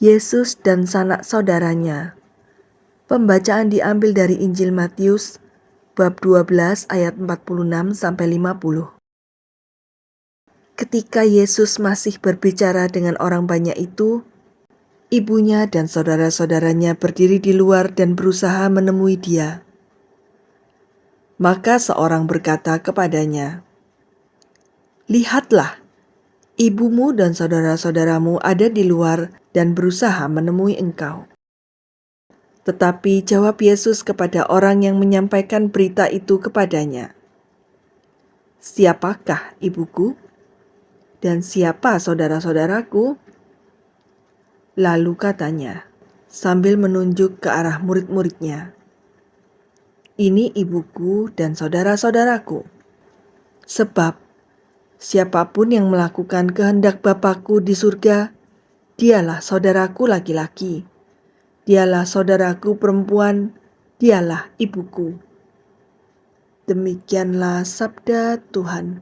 Yesus dan sanak saudaranya. Pembacaan diambil dari Injil Matius bab 12 ayat 46 sampai 50. Ketika Yesus masih berbicara dengan orang banyak itu, ibunya dan saudara-saudaranya berdiri di luar dan berusaha menemui dia. Maka seorang berkata kepadanya, "Lihatlah, ibumu dan saudara-saudaramu ada di luar dan berusaha menemui engkau." Tetapi jawab Yesus kepada orang yang menyampaikan berita itu kepadanya, "Siapakah ibuku dan siapa saudara-saudaraku?" Lalu katanya, sambil menunjuk ke arah murid-muridnya, "Ini ibuku dan saudara-saudaraku. Sebab siapa pun yang melakukan kehendak Bapakku di surga, dialah saudaraku laki-laki." Dialah saudaraku perempuan, dialah ibuku. Demikianlah sabda Tuhan.